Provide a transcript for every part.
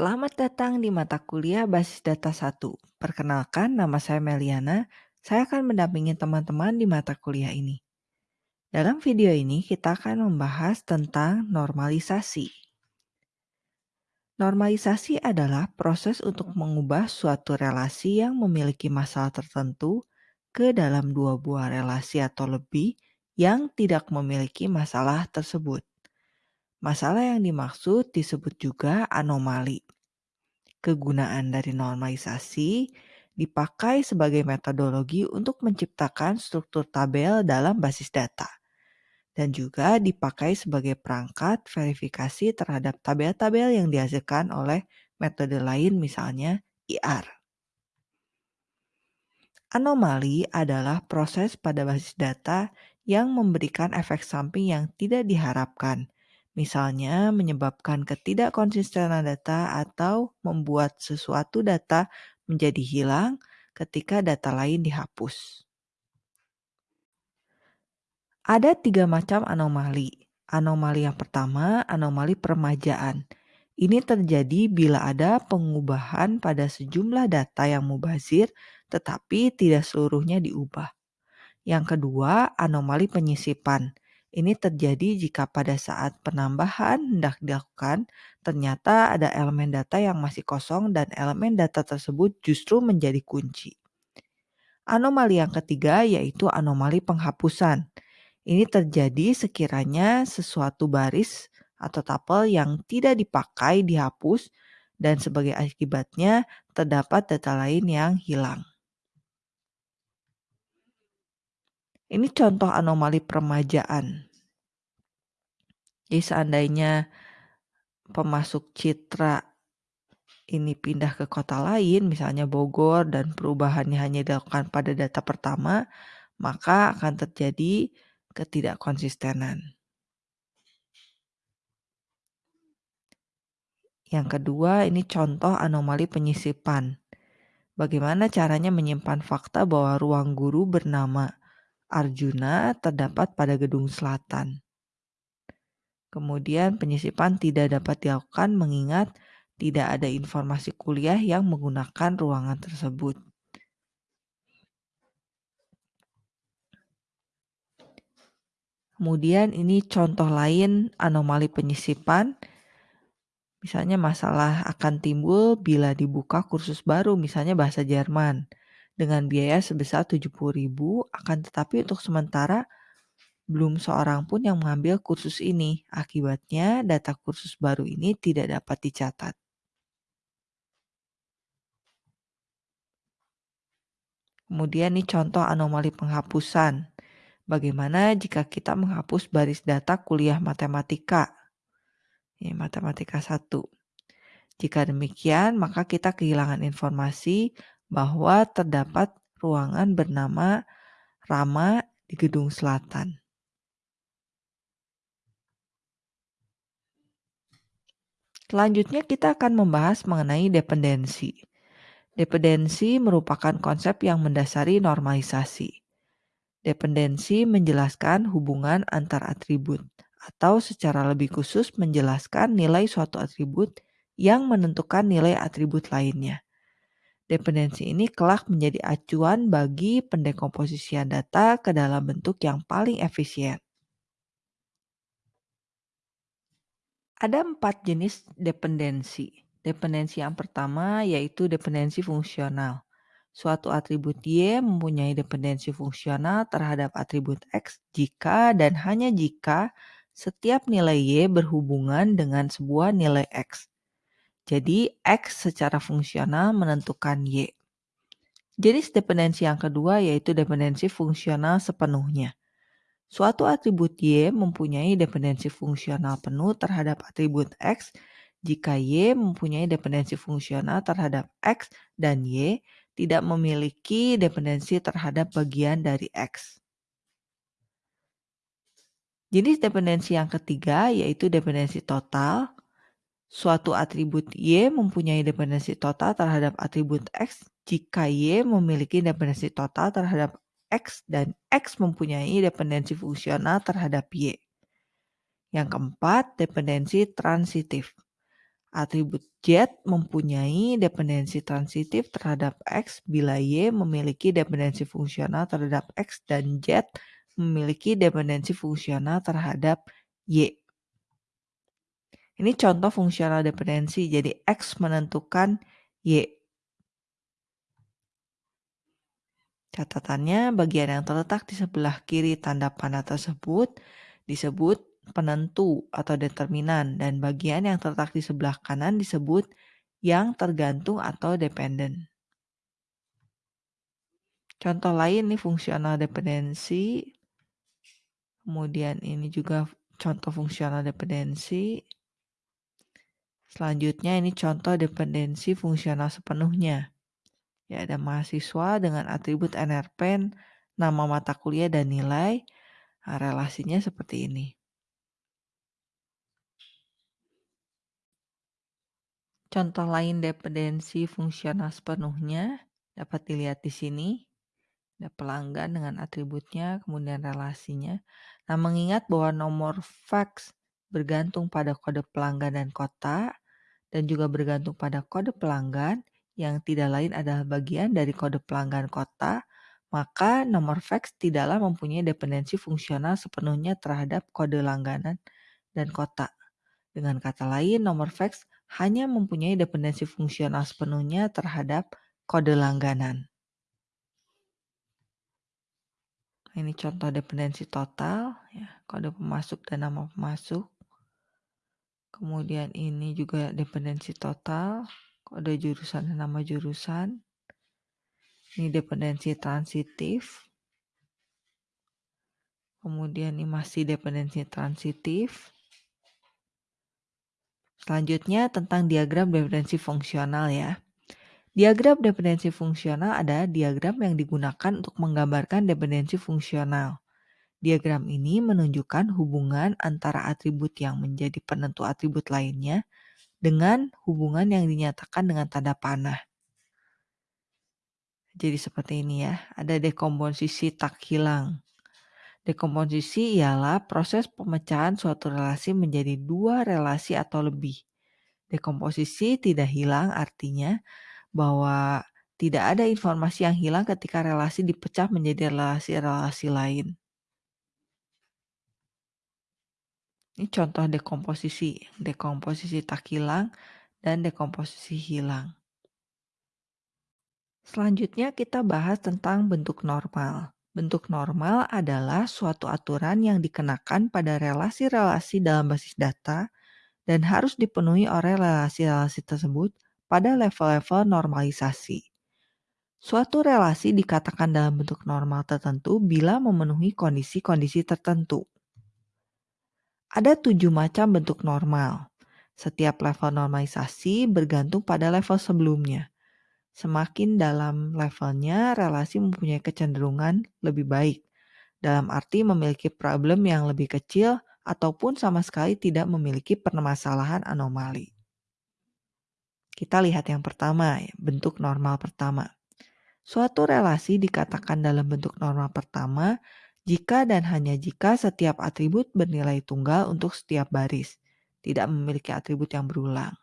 Selamat datang di mata kuliah Basis Data 1. Perkenalkan, nama saya Meliana. Saya akan mendampingi teman-teman di mata kuliah ini. Dalam video ini, kita akan membahas tentang normalisasi. Normalisasi adalah proses untuk mengubah suatu relasi yang memiliki masalah tertentu ke dalam dua buah relasi atau lebih yang tidak memiliki masalah tersebut. Masalah yang dimaksud disebut juga anomali. Kegunaan dari normalisasi dipakai sebagai metodologi untuk menciptakan struktur tabel dalam basis data dan juga dipakai sebagai perangkat verifikasi terhadap tabel-tabel yang dihasilkan oleh metode lain misalnya IR. Anomali adalah proses pada basis data yang memberikan efek samping yang tidak diharapkan misalnya menyebabkan ketidakkonsistenan data atau membuat sesuatu data menjadi hilang ketika data lain dihapus. Ada tiga macam anomali. Anomali yang pertama, anomali permajaan. Ini terjadi bila ada pengubahan pada sejumlah data yang mubazir, tetapi tidak seluruhnya diubah. Yang kedua, anomali penyisipan. Ini terjadi jika pada saat penambahan hendak dilakukan, ternyata ada elemen data yang masih kosong dan elemen data tersebut justru menjadi kunci. Anomali yang ketiga yaitu anomali penghapusan. Ini terjadi sekiranya sesuatu baris atau tapel yang tidak dipakai dihapus dan sebagai akibatnya terdapat data lain yang hilang. Ini contoh anomali permajaan. Jadi seandainya pemasuk citra ini pindah ke kota lain, misalnya Bogor, dan perubahannya hanya dilakukan pada data pertama, maka akan terjadi ketidakkonsistenan. Yang kedua, ini contoh anomali penyisipan. Bagaimana caranya menyimpan fakta bahwa ruang guru bernama Arjuna terdapat pada gedung selatan. Kemudian penyisipan tidak dapat dilakukan mengingat tidak ada informasi kuliah yang menggunakan ruangan tersebut. Kemudian ini contoh lain anomali penyisipan. Misalnya masalah akan timbul bila dibuka kursus baru misalnya bahasa Jerman dengan biaya sebesar 70.000 akan tetapi untuk sementara belum seorang pun yang mengambil kursus ini. Akibatnya data kursus baru ini tidak dapat dicatat. Kemudian ini contoh anomali penghapusan. Bagaimana jika kita menghapus baris data kuliah matematika? Ini matematika 1. Jika demikian, maka kita kehilangan informasi bahwa terdapat ruangan bernama Rama di gedung selatan. Selanjutnya kita akan membahas mengenai dependensi. Dependensi merupakan konsep yang mendasari normalisasi. Dependensi menjelaskan hubungan antar atribut atau secara lebih khusus menjelaskan nilai suatu atribut yang menentukan nilai atribut lainnya. Dependensi ini kelak menjadi acuan bagi pendekomposisian data ke dalam bentuk yang paling efisien. Ada empat jenis dependensi. Dependensi yang pertama yaitu dependensi fungsional. Suatu atribut Y mempunyai dependensi fungsional terhadap atribut X jika dan hanya jika setiap nilai Y berhubungan dengan sebuah nilai X. Jadi X secara fungsional menentukan Y. Jenis dependensi yang kedua yaitu dependensi fungsional sepenuhnya. Suatu atribut Y mempunyai dependensi fungsional penuh terhadap atribut X jika Y mempunyai dependensi fungsional terhadap X dan Y tidak memiliki dependensi terhadap bagian dari X. Jenis dependensi yang ketiga yaitu dependensi total Suatu atribut Y mempunyai dependensi total terhadap atribut X jika Y memiliki dependensi total terhadap X dan X mempunyai dependensi fungsional terhadap Y. Yang keempat, dependensi transitif. Atribut Z mempunyai dependensi transitif terhadap X bila Y memiliki dependensi fungsional terhadap X dan Z memiliki dependensi fungsional terhadap Y. Ini contoh fungsional dependensi, jadi X menentukan Y. Catatannya, bagian yang terletak di sebelah kiri tanda panah tersebut disebut penentu atau determinan dan bagian yang terletak di sebelah kanan disebut yang tergantung atau dependen. Contoh lain nih fungsional dependensi. Kemudian ini juga contoh fungsional dependensi. Selanjutnya ini contoh dependensi fungsional sepenuhnya. Ya, ada mahasiswa dengan atribut NRPen, nama mata kuliah dan nilai. Nah, relasinya seperti ini. Contoh lain dependensi fungsional sepenuhnya dapat dilihat di sini. Ada pelanggan dengan atributnya, kemudian relasinya. Nah, mengingat bahwa nomor fax bergantung pada kode pelanggan dan kota, dan juga bergantung pada kode pelanggan, yang tidak lain adalah bagian dari kode pelanggan kota, maka nomor fax tidaklah mempunyai dependensi fungsional sepenuhnya terhadap kode langganan dan kota. Dengan kata lain, nomor fax hanya mempunyai dependensi fungsional sepenuhnya terhadap kode langganan. Ini contoh dependensi total, ya, kode pemasuk dan nama pemasuk. Kemudian ini juga dependensi total, kode jurusan nama jurusan. Ini dependensi transitif. Kemudian ini masih dependensi transitif. Selanjutnya tentang diagram dependensi fungsional ya. Diagram dependensi fungsional adalah diagram yang digunakan untuk menggambarkan dependensi fungsional. Diagram ini menunjukkan hubungan antara atribut yang menjadi penentu atribut lainnya dengan hubungan yang dinyatakan dengan tanda panah. Jadi seperti ini ya, ada dekomposisi tak hilang. Dekomposisi ialah proses pemecahan suatu relasi menjadi dua relasi atau lebih. Dekomposisi tidak hilang artinya bahwa tidak ada informasi yang hilang ketika relasi dipecah menjadi relasi-relasi lain. Ini contoh dekomposisi, dekomposisi tak hilang dan dekomposisi hilang. Selanjutnya kita bahas tentang bentuk normal. Bentuk normal adalah suatu aturan yang dikenakan pada relasi-relasi dalam basis data dan harus dipenuhi oleh relasi-relasi tersebut pada level-level normalisasi. Suatu relasi dikatakan dalam bentuk normal tertentu bila memenuhi kondisi-kondisi tertentu. Ada tujuh macam bentuk normal. Setiap level normalisasi bergantung pada level sebelumnya. Semakin dalam levelnya, relasi mempunyai kecenderungan lebih baik. Dalam arti memiliki problem yang lebih kecil ataupun sama sekali tidak memiliki permasalahan anomali. Kita lihat yang pertama, bentuk normal pertama. Suatu relasi dikatakan dalam bentuk normal pertama jika dan hanya jika setiap atribut bernilai tunggal untuk setiap baris, tidak memiliki atribut yang berulang.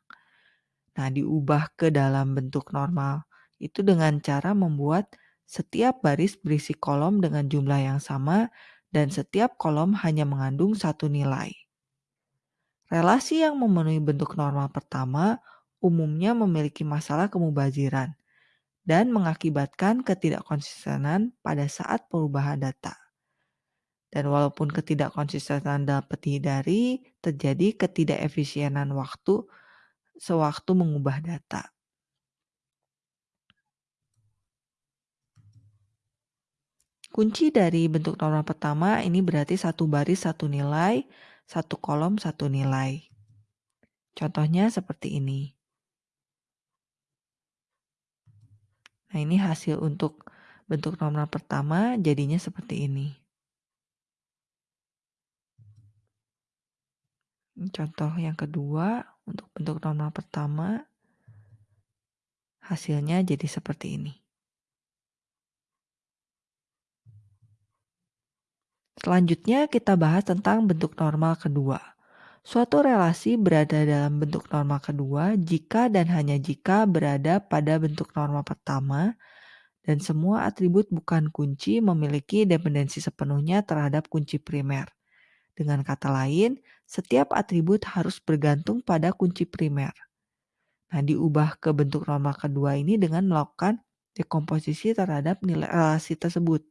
Nah, diubah ke dalam bentuk normal itu dengan cara membuat setiap baris berisi kolom dengan jumlah yang sama dan setiap kolom hanya mengandung satu nilai. Relasi yang memenuhi bentuk normal pertama umumnya memiliki masalah kemubaziran dan mengakibatkan ketidakkonsistenan pada saat perubahan data. Dan walaupun ketidakkonsistenan dapat dihindari, terjadi ketidakefisienan waktu sewaktu mengubah data. Kunci dari bentuk normal pertama ini berarti satu baris satu nilai, satu kolom satu nilai. Contohnya seperti ini. Nah ini hasil untuk bentuk normal pertama jadinya seperti ini. Contoh yang kedua, untuk bentuk normal pertama, hasilnya jadi seperti ini. Selanjutnya kita bahas tentang bentuk normal kedua. Suatu relasi berada dalam bentuk norma kedua jika dan hanya jika berada pada bentuk norma pertama dan semua atribut bukan kunci memiliki dependensi sepenuhnya terhadap kunci primer. Dengan kata lain, setiap atribut harus bergantung pada kunci primer. Nah, diubah ke bentuk norma kedua ini dengan melakukan dekomposisi terhadap nilai relasi tersebut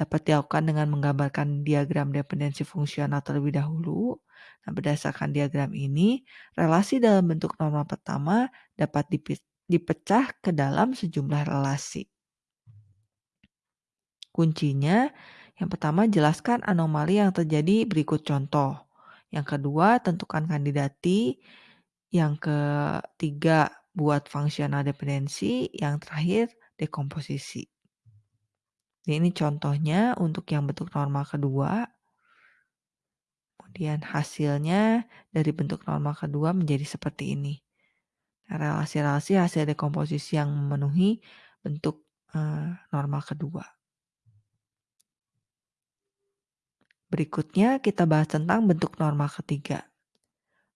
dapat dilakukan dengan menggambarkan diagram dependensi fungsional terlebih dahulu. Nah, berdasarkan diagram ini, relasi dalam bentuk norma pertama dapat dipecah ke dalam sejumlah relasi. Kuncinya, yang pertama jelaskan anomali yang terjadi berikut contoh. Yang kedua, tentukan kandidati. Yang ketiga, buat fungsional dependensi. Yang terakhir, dekomposisi. Ini contohnya untuk yang bentuk norma kedua. Kemudian hasilnya dari bentuk norma kedua menjadi seperti ini. Nah, relasi-relasi hasil dekomposisi yang memenuhi bentuk uh, norma kedua. Berikutnya kita bahas tentang bentuk norma ketiga.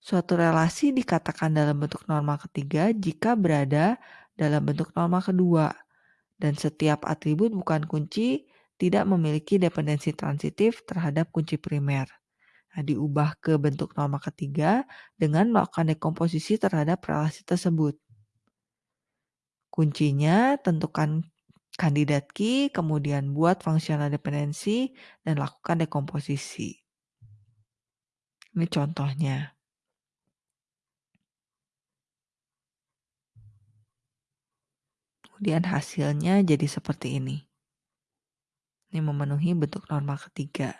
Suatu relasi dikatakan dalam bentuk norma ketiga jika berada dalam bentuk norma kedua dan setiap atribut bukan kunci tidak memiliki dependensi transitif terhadap kunci primer. Nah, diubah ke bentuk norma ketiga dengan melakukan dekomposisi terhadap relasi tersebut. Kuncinya tentukan kandidat key, kemudian buat fungsional dependensi, dan lakukan dekomposisi. Ini contohnya. Kemudian hasilnya jadi seperti ini. Ini memenuhi bentuk norma ketiga.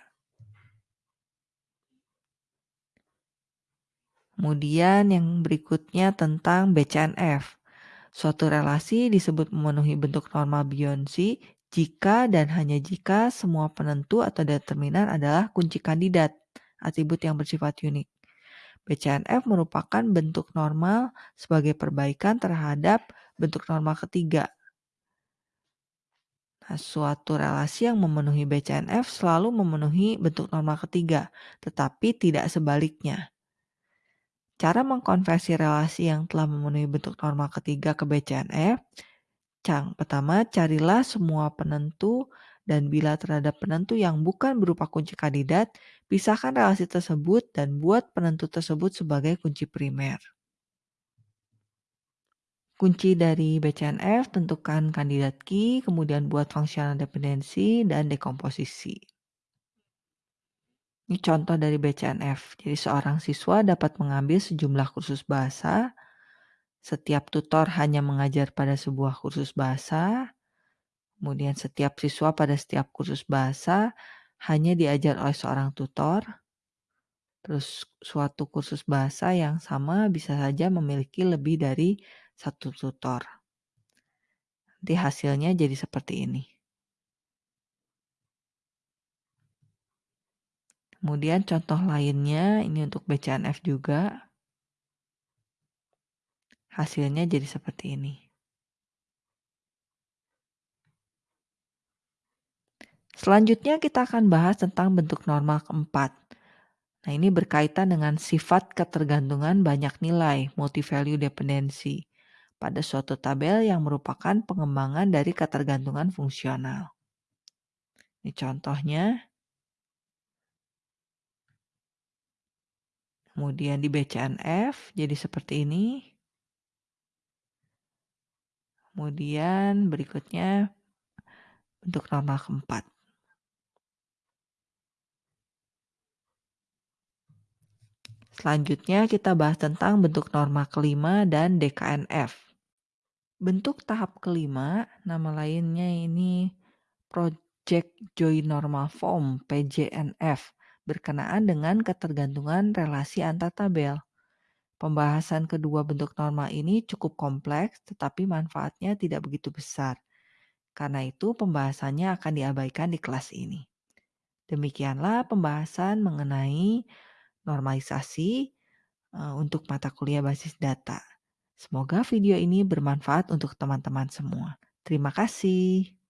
Kemudian yang berikutnya tentang BCNF. Suatu relasi disebut memenuhi bentuk norma Beyonce jika dan hanya jika semua penentu atau determinan adalah kunci kandidat, atribut yang bersifat unik. BCNF merupakan bentuk normal sebagai perbaikan terhadap bentuk norma ketiga. Nah, suatu relasi yang memenuhi BCNF selalu memenuhi bentuk norma ketiga, tetapi tidak sebaliknya. Cara mengkonversi relasi yang telah memenuhi bentuk norma ketiga ke BCNF, Cang, pertama carilah semua penentu dan bila terhadap penentu yang bukan berupa kunci kandidat, pisahkan relasi tersebut dan buat penentu tersebut sebagai kunci primer. Kunci dari BCNF tentukan kandidat key, kemudian buat fungsional dependensi dan dekomposisi. Ini contoh dari BCNF. Jadi seorang siswa dapat mengambil sejumlah kursus bahasa. Setiap tutor hanya mengajar pada sebuah kursus bahasa. Kemudian setiap siswa pada setiap kursus bahasa hanya diajar oleh seorang tutor. Terus suatu kursus bahasa yang sama bisa saja memiliki lebih dari satu tutor. Nanti hasilnya jadi seperti ini. Kemudian contoh lainnya ini untuk BCNF juga. Hasilnya jadi seperti ini. Selanjutnya kita akan bahas tentang bentuk normal keempat. Nah ini berkaitan dengan sifat ketergantungan banyak nilai, multi-value dependency pada suatu tabel yang merupakan pengembangan dari ketergantungan fungsional. Ini contohnya. Kemudian di BCNF jadi seperti ini. Kemudian berikutnya bentuk normal keempat. Selanjutnya kita bahas tentang bentuk norma kelima dan DKNF. Bentuk tahap kelima, nama lainnya ini Project Join Normal Form PJNF berkenaan dengan ketergantungan relasi antar tabel. Pembahasan kedua bentuk norma ini cukup kompleks tetapi manfaatnya tidak begitu besar. Karena itu pembahasannya akan diabaikan di kelas ini. Demikianlah pembahasan mengenai normalisasi eh, untuk mata kuliah basis data. Semoga video ini bermanfaat untuk teman-teman semua. Terima kasih.